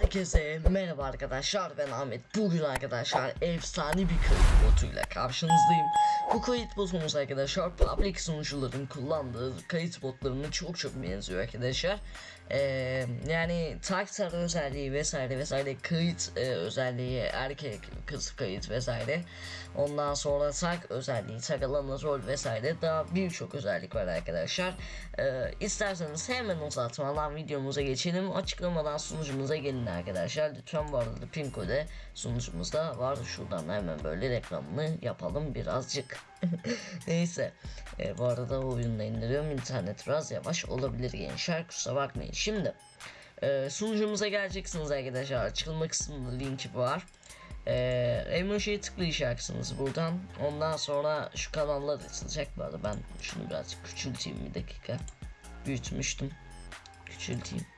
Herkese merhaba arkadaşlar ben Ahmet. Bugün arkadaşlar efsane bir kayıt botuyla karşınızdayım. Bu kayıt botumuz arkadaşlar public sunucuların kullandığı kayıt botlarına çok çok benziyor arkadaşlar. Ee, Yani taktar özelliği vesaire vesaire kayıt e, özelliği erkek kız kayıt vesaire. Ondan sonra tag özelliği tag alanı rol vesaire daha birçok özellik var arkadaşlar. Ee, İsterseniz hemen uzatmadan videomuza geçelim. Açıklamadan sunucumuza gelin arkadaşlar lütfen bu arada pin kode sunucumuzda var şuradan hemen böyle reklamını yapalım birazcık. Neyse e, bu arada oyunu indiriyorum. İnternet biraz yavaş olabilir gençler kusura bakmayın. Şimdi e, sunucumuza geleceksiniz arkadaşlar. Açılma kısmında linki var. E, emojiye tıklayacaksınız buradan. Ondan sonra şu kanallar açılacak. Bu arada ben şunu birazcık küçülteyim bir dakika. Büyütmüştüm. Küçülteyim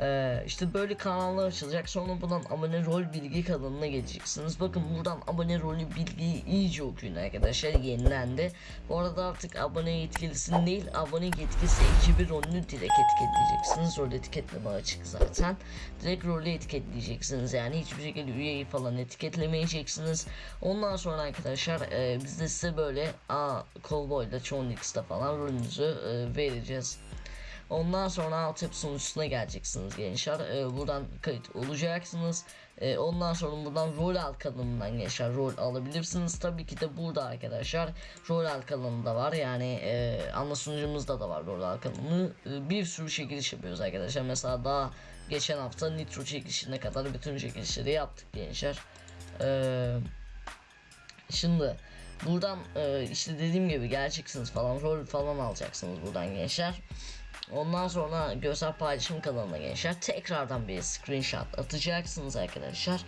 ee, işte böyle kanallar açılacak sonra buradan abone rol bilgi kanalına geleceksiniz. Bakın buradan abone rolü bilgiyi iyice okuyun arkadaşlar yenilendi. Bu arada artık abone yetkilisini değil abone yetkisi ekibi rolünü direkt etiketleyeceksiniz. Rol etiketleme açık zaten. Direkt rolü etiketleyeceksiniz yani. Hiçbir şekilde üyeyi falan etiketlemeyeceksiniz. Ondan sonra arkadaşlar e, biz de size böyle a Cowboy'da X'te falan rolünüzü e, vereceğiz Ondan sonra altyapı sunucusuna geleceksiniz gençler. Ee, buradan kayıt olacaksınız. Ee, ondan sonra buradan rol alt kanalından gençler rol alabilirsiniz. Tabii ki de burada arkadaşlar rol alt kanalında var. Yani e, ana sunucumuzda da var rol alt kanalı. Ee, bir sürü çekiliş yapıyoruz arkadaşlar. Mesela daha geçen hafta Nitro çekilişine kadar bütün çekilişleri yaptık gençler. Ee, şimdi buradan e, işte dediğim gibi geleceksiniz falan rol falan alacaksınız buradan gençler. Ondan sonra görsel paylaşım kanalına gençler tekrardan bir screenshot atacaksınız arkadaşlar.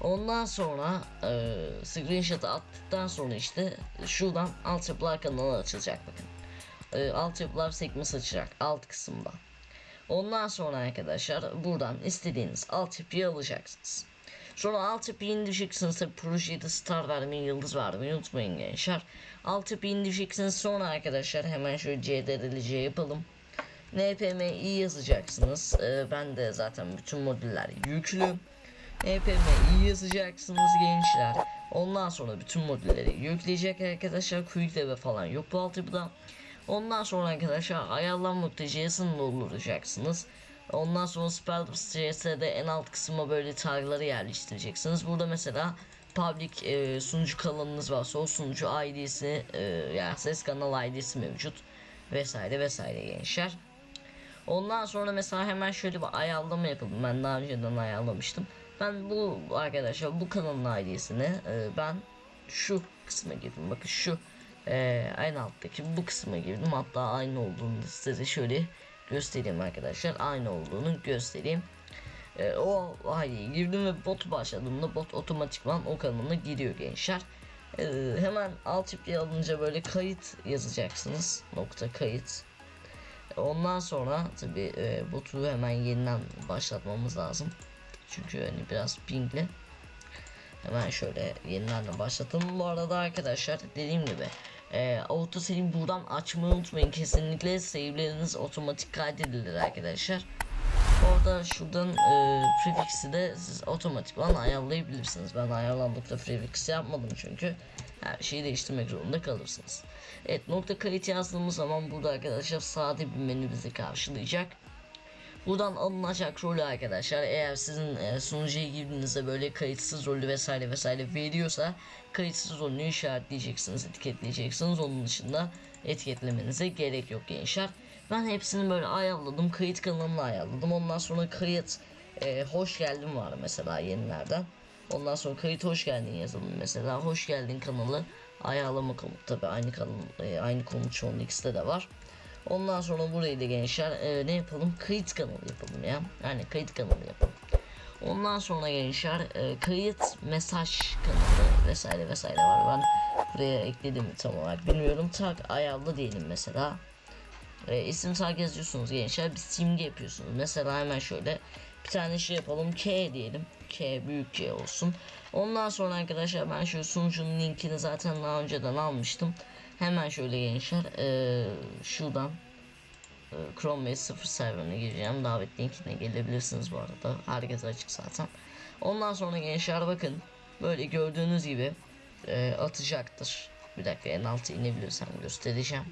Ondan sonra e, screenshot attıktan sonra işte şuradan altyapılar kanalı açılacak bakın. E, altyapılar sekmesi açacak alt kısımda. Ondan sonra arkadaşlar buradan istediğiniz altyapıyı alacaksınız. Sonra altyapıyı indireceksiniz tabi projede star vermeyi yıldız vermeyi unutmayın gençler. Altyapıyı indireceksiniz sonra arkadaşlar hemen şöyle CDRLC yapalım. NPM'i yazacaksınız. Ee, ben de zaten bütün modüller yüklü. NPM'i yazacaksınız gençler. Ondan sonra bütün modülleri yükleyecek arkadaşlar. Quick ve falan yok bu altyapıda. Ondan sonra arkadaşlar ayarlan.js'ini dolduracaksınız. Ondan sonra Spell.js'de en alt kısma böyle tagları yerleştireceksiniz. Burada mesela public e, sunucu kanalınız varsa o sunucu ID'si e, yani ses kanal ID'si mevcut vesaire vesaire gençler. Ondan sonra mesela hemen şöyle bir ayarlama yapalım. Ben daha önceden ayarlamıştım. Ben bu arkadaşlar bu kanalın ID'sini e, ben şu kısma girdim. Bakın şu e, aynı alttaki bu kısma girdim. Hatta aynı olduğunu size şöyle göstereyim arkadaşlar. Aynı olduğunu göstereyim. E, o ID'ye girdim ve bot başladığımda bot otomatikman o kanalına giriyor gençler. E, hemen alt ipli alınca böyle kayıt yazacaksınız. Nokta kayıt Ondan sonra tabi e, botu hemen yeniden başlatmamız lazım. Çünkü hani biraz pingli. Hemen şöyle yeniden de başlatalım. Bu arada arkadaşlar dediğim gibi e, auto save buradan açmayı unutmayın. Kesinlikle save'leriniz otomatik kaydedilir arkadaşlar. Orada şuradan e, prefix'i de siz otomatikman ayarlayabilirsiniz. Ben ayarlandıkta prefix yapmadım çünkü her şeyi değiştirmek zorunda kalırsınız. Evet nokta kayıt yazdığımız zaman burada arkadaşlar sade bir menü bizi karşılayacak. Buradan alınacak rolü arkadaşlar eğer sizin e, sunucuya girdiğinizde böyle kayıtsız rolü vesaire vesaire veriyorsa kayıtsız rolünü işaretleyeceksiniz etiketleyeceksiniz onun dışında etiketlemenize gerek yok gençler. Ben hepsini böyle ayarladım kayıt kanalını ayarladım ondan sonra kayıt e, hoş geldin var mesela yenilerden. Ondan sonra kayıt hoş geldin yazalım mesela hoş geldin kanalı ayarlama komut tabi aynı kanal e, aynı şu an X'te de var. Ondan sonra burayı da gençler e, ne yapalım kayıt kanalı yapalım ya yani kayıt kanalı yapalım. Ondan sonra gençler e, kayıt mesaj kanalı vesaire vesaire var ben buraya ekledim tam olarak bilmiyorum tag ayarlı diyelim mesela. E, isim tag yazıyorsunuz gençler bir simge yapıyorsunuz mesela hemen şöyle bir tane şey yapalım K diyelim K büyük K olsun ondan sonra arkadaşlar ben şu sunucunun linkini zaten daha önceden almıştım hemen şöyle gençler ee, şuradan e, Chrome OS 0 serverine gireceğim. Davet linkine gelebilirsiniz bu arada. Herkes açık zaten. Ondan sonra gençler bakın böyle gördüğünüz gibi e, atacaktır. Bir dakika en alta inebilirsem göstereceğim.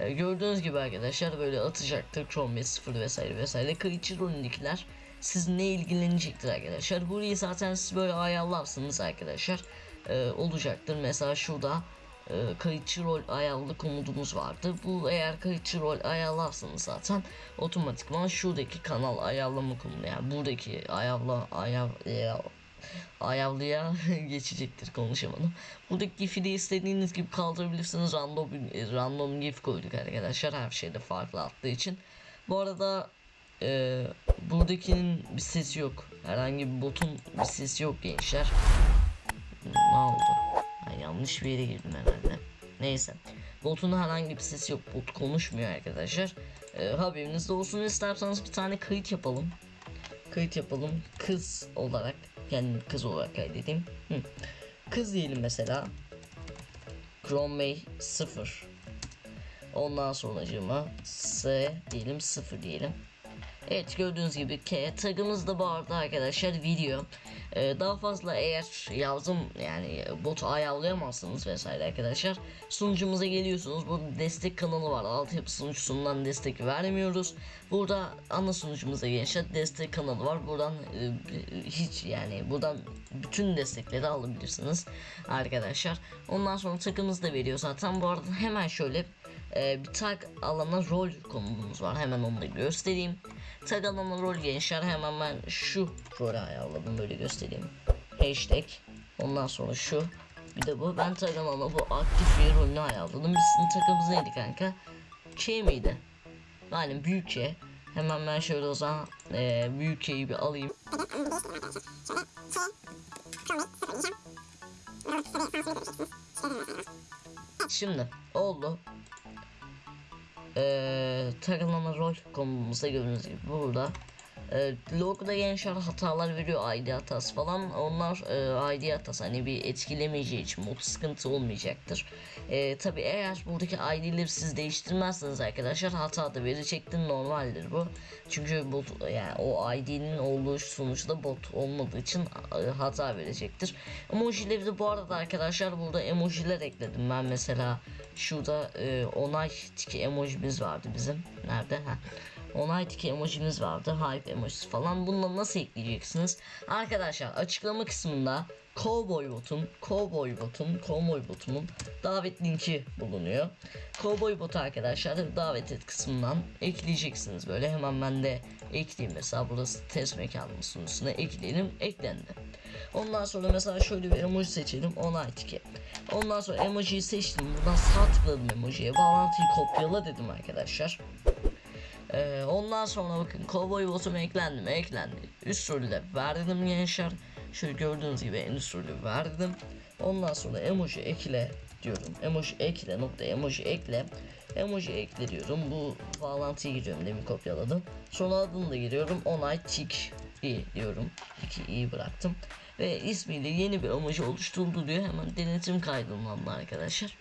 E, gördüğünüz gibi arkadaşlar böyle atacaktır Chrome OS 0 vesaire vesaire. Kayıtçı rolündekiler sizinle ilgilenecektir arkadaşlar. Burayı zaten siz böyle ayarlarsınız arkadaşlar. E, olacaktır. Mesela şurada e, kayıtçı rol ayarlı komudumuz vardı. Bu eğer kayıtçı rol ayarlarsanız zaten otomatikman şuradaki kanal ayarlama komutu yani buradaki ayarla ayar e, ayarlıya geçecektir konuşamadım. Buradaki gif'i de istediğiniz gibi kaldırabilirsiniz. Random e, random gif koyduk arkadaşlar. Her şeyde farklı attığı için. Bu arada e, buradakinin bir sesi yok. Herhangi bir botun bir sesi yok gençler. Ne oldu? Ben yanlış bir yere girdim herhalde. Neyse. Botun herhangi bir sesi yok. Bot konuşmuyor arkadaşlar. Ee, haberinizde olsun isterseniz bir tane kayıt yapalım. Kayıt yapalım. Kız olarak. Yani kız olarak kaydedeyim. Hı. Kız diyelim mesela. Chrome Bey 0. Ondan sonracığıma S diyelim 0 diyelim. Evet gördüğünüz gibi tagımız da bu arada arkadaşlar video. Ee, daha fazla eğer yazdım yani botu ayarlayamazsınız vesaire arkadaşlar. Sunucumuza geliyorsunuz. Burada destek kanalı var. Altyapı sunucusundan destek vermiyoruz. Burada ana sunucumuza gençler destek kanalı var. Buradan e, hiç yani buradan bütün destekleri alabilirsiniz arkadaşlar. Ondan sonra takımız da veriyor zaten. Bu arada hemen şöyle e, bir tag alana rol konumuz var. Hemen onu da göstereyim. Tag alana rol gençler hemen ben şu rolü ayarladım böyle göstereyim. Hashtag. Ondan sonra şu. Bir de bu. Ben tag alana bu aktif bir rolünü ayarladım. Bizim takımız neydi kanka? K miydi? Yani büyük K. Hemen ben şöyle o zaman e, büyük K'yi bir alayım. Şimdi oldu. Ee, takılama rol konumuzda gördüğünüz gibi burada e, logoda gençler hatalar veriyor ID hatası falan. Onlar e, ID hatası hani bir etkilemeyeceği için mod sıkıntı olmayacaktır. E, tabi eğer buradaki ID'leri siz değiştirmezseniz arkadaşlar hata da verecektir normaldir bu. Çünkü bot yani o ID'nin olduğu sonuçta bot olmadığı için e, hata verecektir. Emojileri de bu arada arkadaşlar burada emojiler ekledim ben mesela. Şurada e, onay tiki emojimiz vardı bizim. Nerede? Ha onay tiki emojimiz vardı hype emojisi falan bunları nasıl ekleyeceksiniz arkadaşlar açıklama kısmında Cowboy botun, Cowboy botun, Cowboy botumun davet linki bulunuyor. Cowboy botu arkadaşlar davet et kısmından ekleyeceksiniz böyle hemen ben de ekleyeyim mesela burası test mekanımızın üstüne ekleyelim eklendi. Ondan sonra mesela şöyle bir emoji seçelim onay tiki. Ondan sonra emojiyi seçtim buradan sağ tıkladım emojiye bağlantıyı kopyala dedim arkadaşlar. Ee, ondan sonra bakın cowboy botum eklendi mi eklendi. Üst rolü verdim gençler. Şöyle gördüğünüz gibi en üst rolü verdim. Ondan sonra emoji ekle diyorum. Emoji ekle nokta emoji ekle. Emoji ekle diyorum. Bu bağlantıyı giriyorum demin kopyaladım. Sonra adını da giriyorum. Onay tik i diyorum. 2 i bıraktım. Ve ismiyle yeni bir emoji oluşturuldu diyor. Hemen denetim kaydından arkadaşlar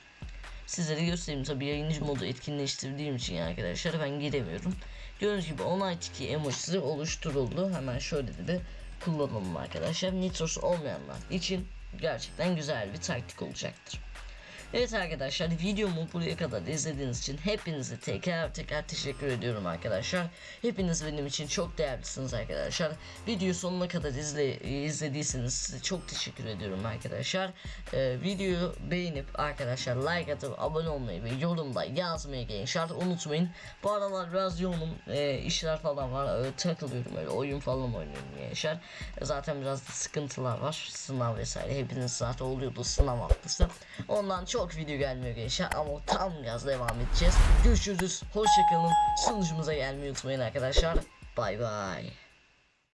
sizlere göstereyim. Tabi yayıncı modu etkinleştirdiğim için arkadaşlar ben giremiyorum. Gördüğünüz gibi onay tiki emojisi oluşturuldu. Hemen şöyle de bir kullanalım arkadaşlar. Nitros olmayanlar için gerçekten güzel bir taktik olacaktır Evet arkadaşlar videomu buraya kadar izlediğiniz için hepinize tekrar tekrar teşekkür ediyorum arkadaşlar. Hepiniz benim için çok değerlisiniz arkadaşlar. Videoyu sonuna kadar izle, izlediyseniz size çok teşekkür ediyorum arkadaşlar. Ee, videoyu beğenip arkadaşlar like atıp abone olmayı ve yorumda yazmayı gençler unutmayın. Bu aralar biraz yoğunum e, işler falan var öyle takılıyorum öyle oyun falan oynuyorum gençler. Zaten biraz sıkıntılar var sınav vesaire hepiniz zaten oluyordu sınav haftası. Ondan çok çok video gelmiyor gençler ama tam gaz devam edeceğiz. Görüşürüz. Hoşçakalın. Sunucumuza gelmeyi unutmayın arkadaşlar. Bay bay.